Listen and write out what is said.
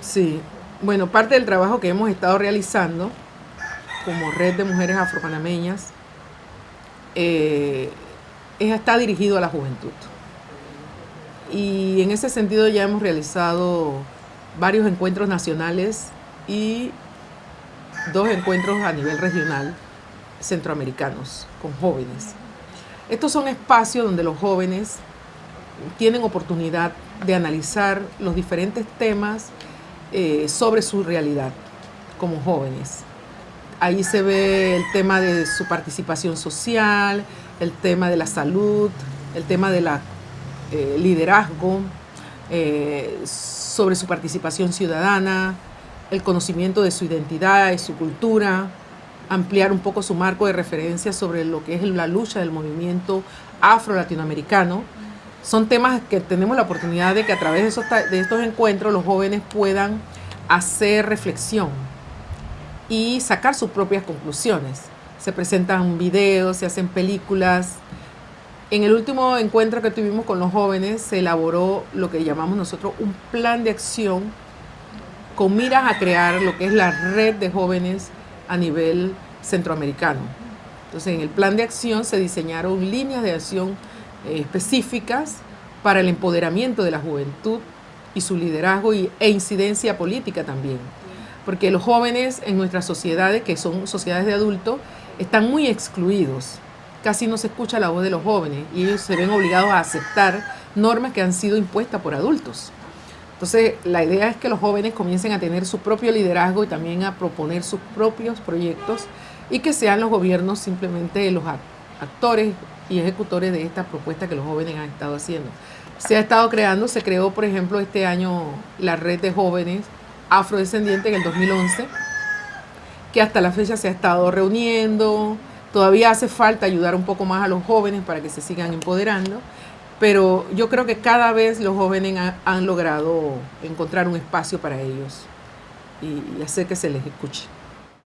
Sí, bueno, parte del trabajo que hemos estado realizando como red de mujeres afropanameñas eh, está dirigido a la juventud. Y en ese sentido ya hemos realizado varios encuentros nacionales y dos encuentros a nivel regional centroamericanos con jóvenes. Estos son espacios donde los jóvenes tienen oportunidad de analizar los diferentes temas eh, sobre su realidad como jóvenes. Ahí se ve el tema de su participación social, el tema de la salud, el tema del eh, liderazgo, eh, sobre su participación ciudadana, el conocimiento de su identidad y su cultura, ampliar un poco su marco de referencia sobre lo que es la lucha del movimiento afro-latinoamericano. Son temas que tenemos la oportunidad de que a través de, estos encuentros los jóvenes puedan hacer reflexión y sacar sus propias conclusiones. Se presentan videos, se hacen películas. En el último encuentro que tuvimos con los jóvenes se elaboró lo que llamamos nosotros un plan de acción con miras a crear lo que es la red de jóvenes a nivel centroamericano. Entonces, en el plan de acción se diseñaron líneas de acción específicas para el empoderamiento de la juventud y su liderazgo y, e incidencia política también. Porque los jóvenes en nuestras sociedades, que son sociedades de adultos, están muy excluidos. Casi no se escucha la voz de los jóvenes y ellos se ven obligados a aceptar normas que han sido impuestas por adultos. Entonces, la idea es que los jóvenes comiencen a tener su propio liderazgo y también a proponer sus propios proyectos y que sean los gobiernos simplemente los actores y ejecutores de esta propuesta que los jóvenes han estado haciendo. Se ha estado creando, se creó, por ejemplo, este año la red de jóvenes afrodescendientes en el 2011, que hasta la fecha se ha estado reuniendo. Todavía hace falta ayudar un poco más a los jóvenes para que se sigan empoderando pero yo creo que cada vez los jóvenes han logrado encontrar un espacio para ellos y hacer que se les escuche.